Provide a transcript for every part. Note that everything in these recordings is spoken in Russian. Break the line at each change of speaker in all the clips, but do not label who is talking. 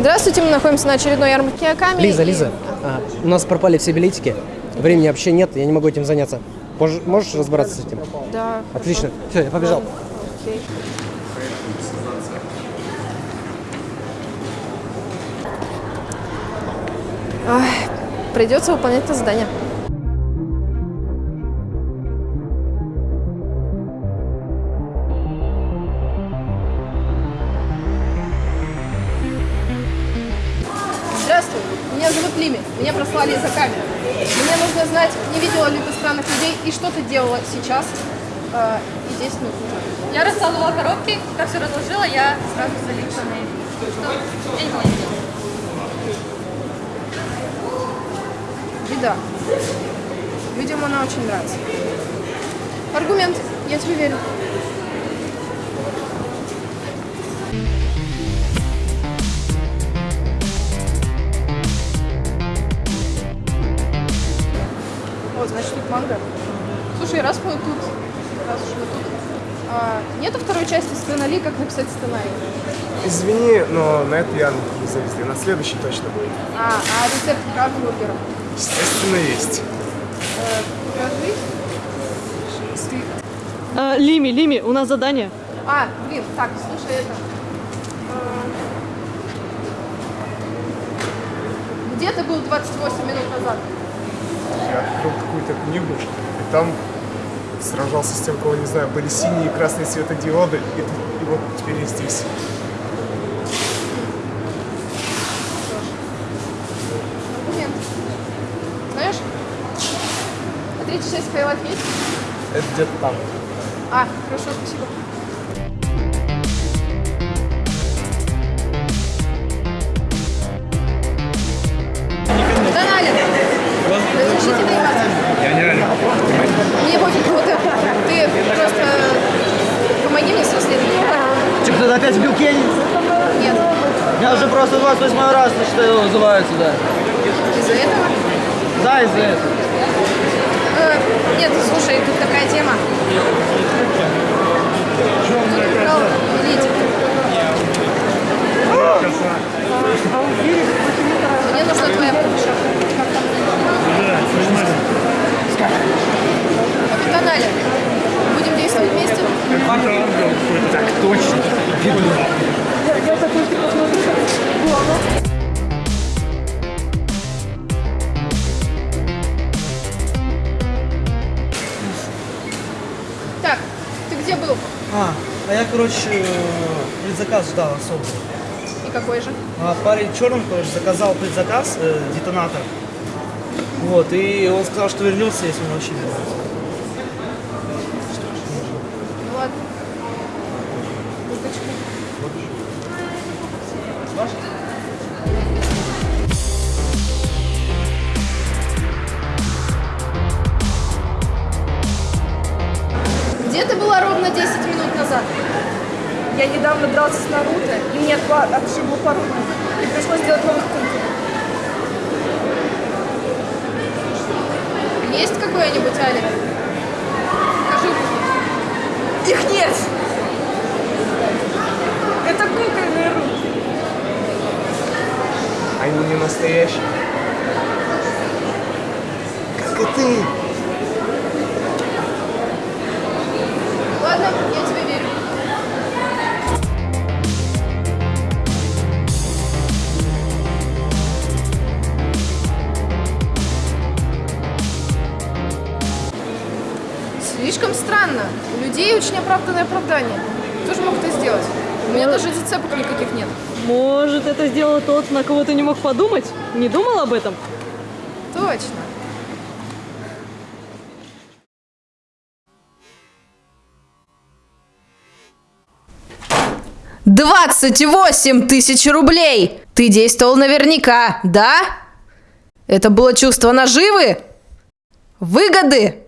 Здравствуйте, мы находимся на очередной ярмарке Аками.
Лиза,
и-
Лиза, а, у нас пропали все билетики. Времени вообще нет, я не могу этим заняться. Пож- можешь разобраться с этим?
Да.
Отлично. Все, я побежал.
Окей. Ай, придется выполнять это задание. Меня прослали из камеры. Мне нужно знать, не видела ли ты странных людей и что ты делала сейчас э, и 10 минут назад.
Я раскладывала коробки, как все разложила, я сразу залипла на их. Что? Я не видела.
Беда. Видимо, она очень нравится. Аргумент. Я тебе верю. Манго. Слушай, раз мы тут, раз уж мы тут, а, нету второй части сценали, как написать сценарий?
Извини, но на эту ярмарку не завезли. На следующий точно будет.
А, а рецепт краббургера?
Естественно, есть.
Э, покажи.
А, Лими, Лими, у нас задание.
А, блин, так, слушай, это... э, Где ты был 28 минут назад?
Я открыл какую-то книгу, и там сражался с тем, кого не знаю. Были синие и красные светодиоды, и, и вот теперь я здесь.
Аргумент. Знаешь, а третья часть Skywalk есть?
Это где-то там.
А, хорошо, спасибо. Мне вот это. Ты просто помоги мне с расследованием.
Че, кто-то опять бил Кенни?
Нет.
Я уже просто 28 раз, что его сюда.
Из-за этого?
Да, из-за этого.
Э, Нет, слушай, тут такая тема. «Элите»? Мне нужна твоя помощь. Где был?
А, а я, короче, э, предзаказ ждал особо.
И какой же?
А парень черным, короче, заказал предзаказ, э, детонатор. Вот, и он сказал, что вернется, если он вообще вернется.
Ну ладно. Где
Я недавно дрался с Наруто, и мне отшибло пару рук. И пришлось делать новых кунг.
Есть какой-нибудь? Покажи руки.
Их нет! Это кукольные руки.
Они не настоящие. Как и ты.
Слишком странно. У людей очень оправданное оправдание. Кто же мог это сделать? У меня даже зацепок никаких нет.
Может, это сделал тот, на кого ты не мог подумать? Не думал об этом?
Точно. Двадцать восемь тысяч рублей! Ты действовал наверняка, да? Это было чувство наживы? Выгоды?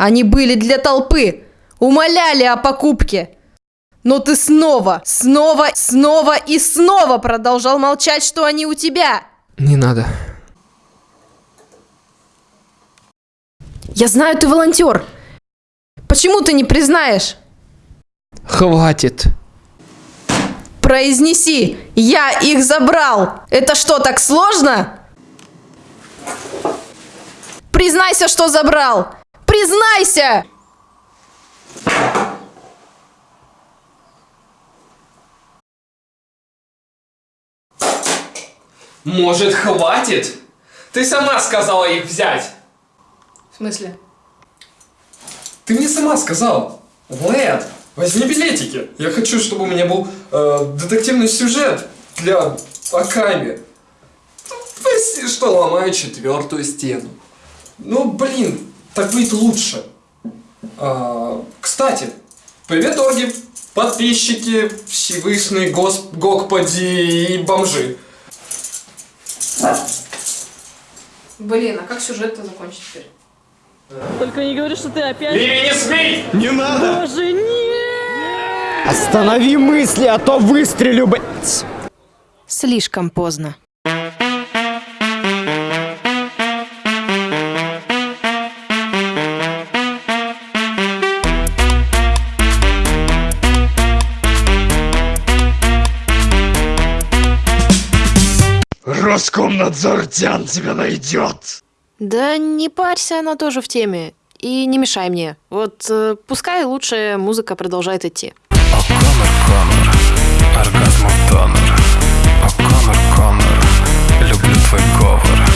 Они были для толпы, умоляли о покупке. Но ты снова, снова, снова и снова продолжал молчать, что они у тебя.
Не надо.
Я знаю, ты волонтер. Почему ты не признаешь?
Хватит.
Произнеси, я их забрал. Это что, так сложно? Признайся, что забрал. Признайся!
Может, хватит? Ты сама сказала их взять.
В смысле?
Ты мне сама сказала. Влад, возьми билетики. Я хочу, чтобы у меня был э, детективный сюжет для Аками. Прости, что ломаю четвертую стену. Ну, блин, так будет лучше. А, кстати, привет, Орги, подписчики, Всевышний, Гос, Господи и бомжи.
Блин, а как сюжет-то закончить теперь?
Только не говори, что ты опять...
Ливи, не смей! Не надо!
Боже, нет!
Останови мысли, а то выстрелю, блядь!
Слишком поздно.
Роскомнадзор Тян тебя найдет.
Да не парься, она тоже в теме. И не мешай мне. Вот э, пускай лучше музыка продолжает идти.
Конор, Конор, оргазмов донор О, Конор, Конор, люблю твой говор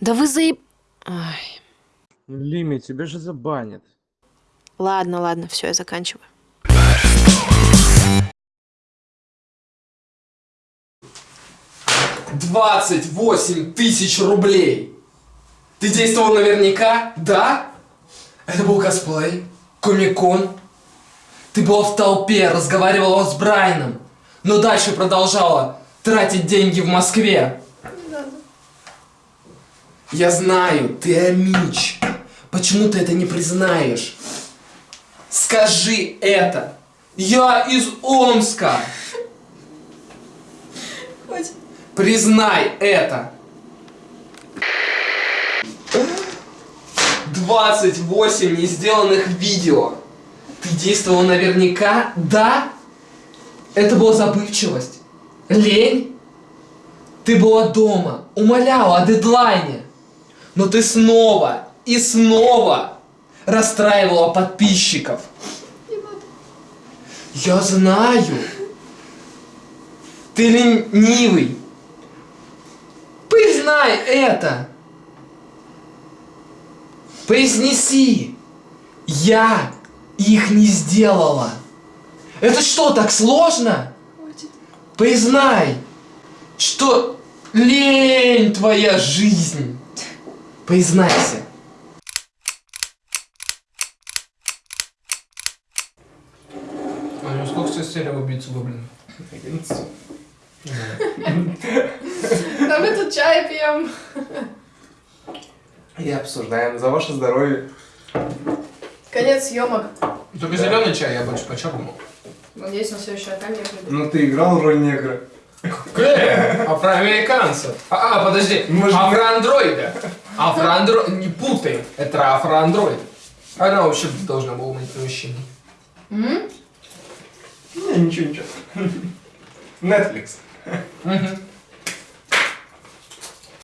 Да вы заеб... Ай.
Лими, тебя же забанят.
Ладно, ладно, все, я заканчиваю.
Двадцать восемь тысяч рублей. Ты действовал наверняка, да? Это был косплей, комикон. Ты была в толпе, разговаривала с Брайаном, но дальше продолжала тратить деньги в Москве. Я знаю, ты Амич. Почему ты это не признаешь? Скажи это. Я из Омска. Признай это. 28 не сделанных видео. Ты действовал наверняка? Да? Это была забывчивость? Лень? Ты была дома, умоляла о дедлайне. Но ты снова и снова расстраивала подписчиков. Я знаю. Ты ленивый. Признай это. Произнеси. Я их не сделала. Это что, так сложно? Признай, что лень твоя жизнь. Признайся. А ну сколько сейчас серия убийцу гоблина? 11.
Да мы тут чай пьем.
И обсуждаем за ваше здоровье.
Конец съемок.
Только зеленый чай я больше по черному.
Надеюсь, на следующий аккаунт я приду.
Ну ты играл роль негра.
Э, а про американцев? А, а, подожди,
Может,
афроандроида. Афроандроид, не путай, это афроандроид. Она вообще должна была быть мужчиной.
Не, ничего, ничего. Netflix.